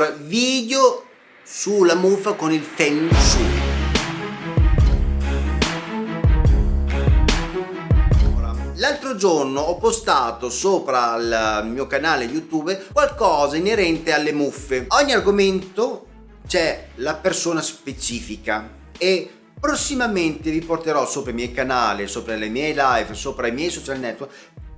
Allora, video sulla muffa con il Feng Shui. L'altro giorno ho postato sopra il mio canale YouTube qualcosa inerente alle muffe. Ogni argomento c'è la persona specifica e prossimamente vi porterò sopra i miei canali, sopra le mie live, sopra i miei social network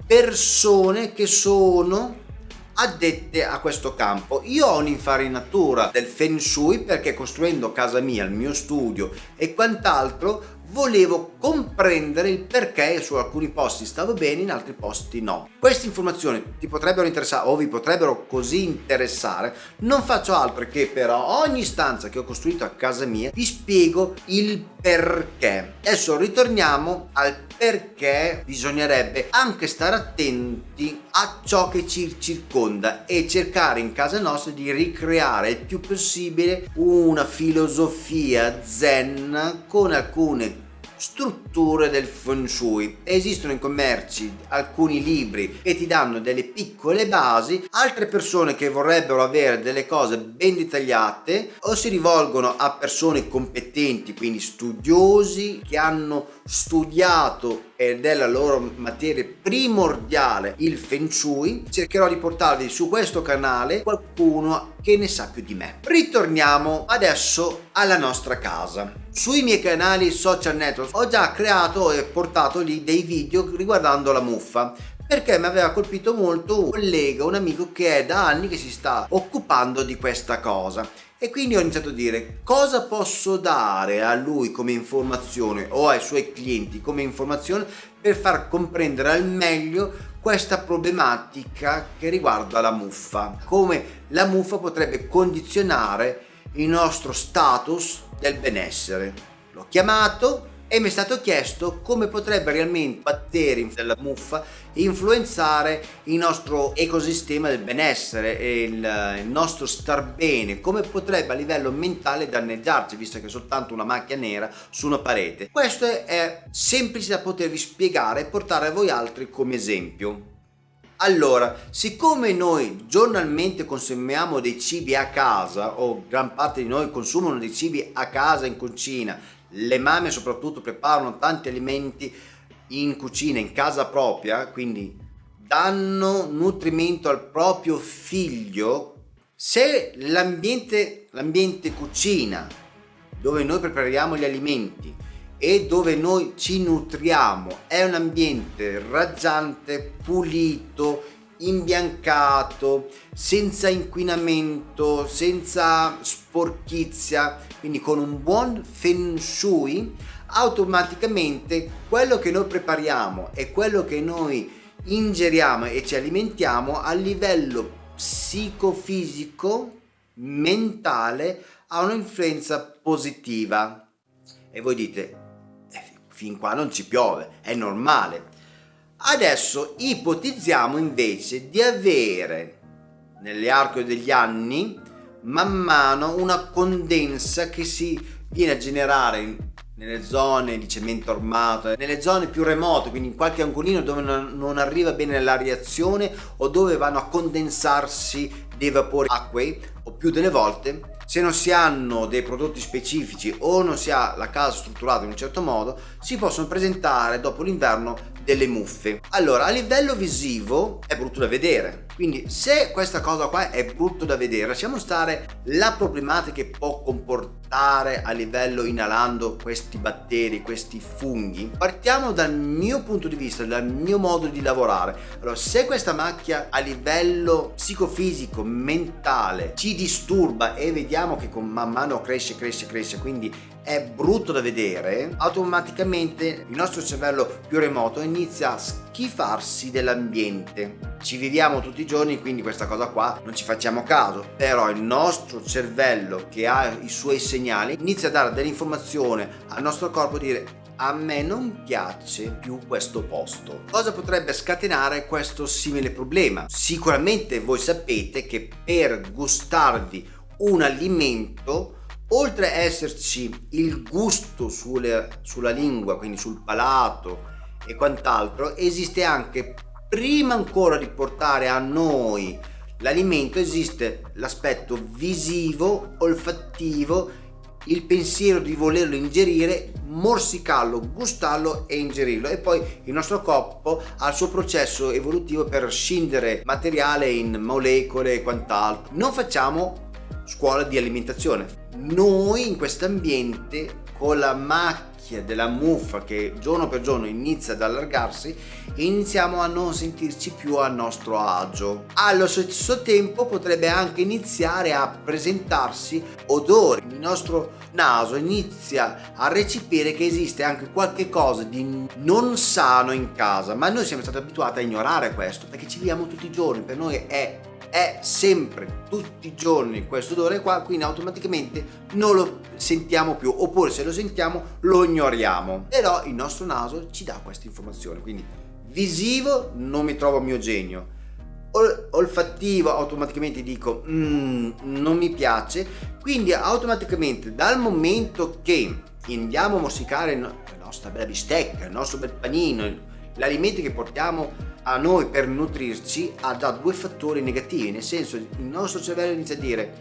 persone che sono addette a questo campo. Io ho un'infarinatura del Feng Shui perché costruendo casa mia, il mio studio e quant'altro volevo comprendere il perché su alcuni posti stavo bene, in altri posti no. Queste informazioni ti potrebbero interessare o vi potrebbero così interessare, non faccio altro che però ogni stanza che ho costruito a casa mia vi spiego il perché. Adesso ritorniamo al perché bisognerebbe anche stare attenti ciò che ci circonda e cercare in casa nostra di ricreare il più possibile una filosofia zen con alcune strutture del feng shui. Esistono in commerci alcuni libri che ti danno delle piccole basi. Altre persone che vorrebbero avere delle cose ben dettagliate o si rivolgono a persone competenti quindi studiosi che hanno studiato ed è la loro materia primordiale il Feng Shui cercherò di portarvi su questo canale qualcuno che ne sa più di me. Ritorniamo adesso alla nostra casa. Sui miei canali social network ho già creato e portato lì dei video riguardando la muffa perché mi aveva colpito molto un collega, un amico che è da anni che si sta occupando di questa cosa e quindi ho iniziato a dire cosa posso dare a lui come informazione o ai suoi clienti come informazione per far comprendere al meglio questa problematica che riguarda la muffa? Come la muffa potrebbe condizionare il nostro status del benessere? L'ho chiamato e mi è stato chiesto come potrebbe realmente i batteri della muffa influenzare il nostro ecosistema del benessere e il, il, nostro star bene, come potrebbe a livello mentale danneggiarci visto che è soltanto una macchia nera su una parete. Questo è semplice da potervi spiegare e portare a voi altri come esempio. Allora, siccome noi giornalmente consumiamo dei cibi a casa o gran parte di noi consumano dei cibi a casa in cucina le mamme soprattutto preparano tanti alimenti in cucina, in casa propria, quindi danno nutrimento al proprio figlio, se l'ambiente cucina dove noi prepariamo gli alimenti e dove noi ci nutriamo è un ambiente raggiante, pulito, imbiancato, senza inquinamento, senza sporchizia, quindi con un buon feng shui, automaticamente quello che noi prepariamo e quello che noi ingeriamo e ci alimentiamo a livello psicofisico, mentale, ha un'influenza positiva. E voi dite, fin qua non ci piove, è normale. Adesso ipotizziamo invece di avere nell'arco degli anni man mano una condensa che si viene a generare nelle zone di cemento armato, nelle zone più remote, quindi in qualche angolino dove non arriva bene la reazione o dove vanno a condensarsi dei vapori acquei o più delle volte se non si hanno dei prodotti specifici o non si ha la casa strutturata in un certo modo si possono presentare dopo l'inverno delle muffe. Allora a livello visivo è brutto da vedere. Quindi se questa cosa qua è brutto da vedere lasciamo stare la problematica che può comportare a livello inalando questi batteri questi funghi. Partiamo dal mio punto di vista dal mio modo di lavorare. Allora se questa macchia a livello psicofisico mentale ci disturba e vediamo che con man mano cresce cresce cresce quindi è brutto da vedere automaticamente il nostro cervello più remoto inizia a schifarsi dell'ambiente ci viviamo tutti i giorni quindi questa cosa qua non ci facciamo caso però il nostro cervello che ha i suoi segnali inizia a dare dell'informazione al nostro corpo dire a me non piace più questo posto. Cosa potrebbe scatenare questo simile problema? Sicuramente voi sapete che per gustarvi un alimento oltre a esserci il gusto sulle, sulla lingua, quindi sul palato e quant'altro, esiste anche prima ancora di portare a noi l'alimento esiste l'aspetto visivo, olfattivo, il pensiero di volerlo ingerire, morsicarlo, gustarlo e ingerirlo e poi il nostro corpo ha il suo processo evolutivo per scindere materiale in molecole e quant'altro. Non facciamo scuola di alimentazione. Noi in questo ambiente con la macchina della muffa che giorno per giorno inizia ad allargarsi iniziamo a non sentirci più a nostro agio. Allo stesso tempo potrebbe anche iniziare a presentarsi odori il nostro naso inizia a recepire che esiste anche qualche cosa di non sano in casa ma noi siamo stati abituati a ignorare questo perché ci viviamo tutti i giorni. Per noi è è sempre tutti i giorni questo odore qua quindi automaticamente non lo sentiamo più oppure se lo sentiamo lo ignoriamo. Però il nostro naso ci dà questa informazione quindi visivo non mi trovo a mio genio Ol olfattivo automaticamente dico mm, non mi piace quindi automaticamente dal momento che andiamo a morsicare la nostra bella bistecca il nostro bel panino l'alimento che portiamo a noi per nutrirci ha già due fattori negativi, nel senso il nostro cervello inizia a dire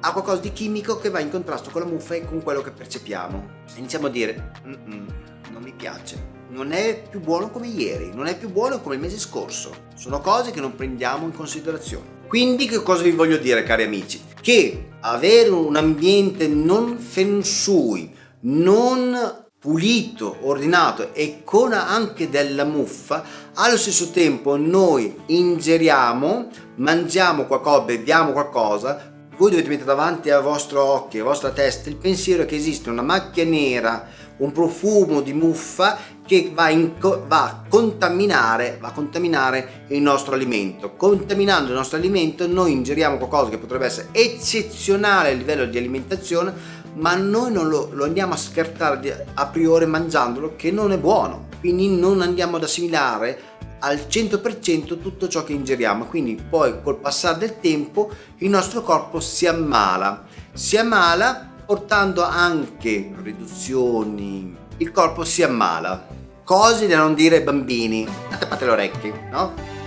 ha qualcosa di chimico che va in contrasto con la muffa e con quello che percepiamo. Iniziamo a dire non mi piace, non è più buono come ieri, non è più buono come il mese scorso. Sono cose che non prendiamo in considerazione. Quindi che cosa vi voglio dire cari amici? Che avere un ambiente non feng shui, non pulito, ordinato e con anche della muffa, allo stesso tempo noi ingeriamo, mangiamo qualcosa, beviamo qualcosa, voi dovete mettere davanti al vostro occhio, alla vostra testa il pensiero che esiste una macchia nera, un profumo di muffa che va, in, va, a contaminare, va a contaminare il nostro alimento. Contaminando il nostro alimento noi ingeriamo qualcosa che potrebbe essere eccezionale a livello di alimentazione ma noi non lo, lo andiamo a scartare a priori mangiandolo che non è buono. Quindi non andiamo ad assimilare al 100% tutto ciò che ingeriamo. Quindi poi col passare del tempo il nostro corpo si ammala. Si ammala portando anche riduzioni. Il corpo si ammala. Cose da non dire ai bambini. Tappate le orecchie no?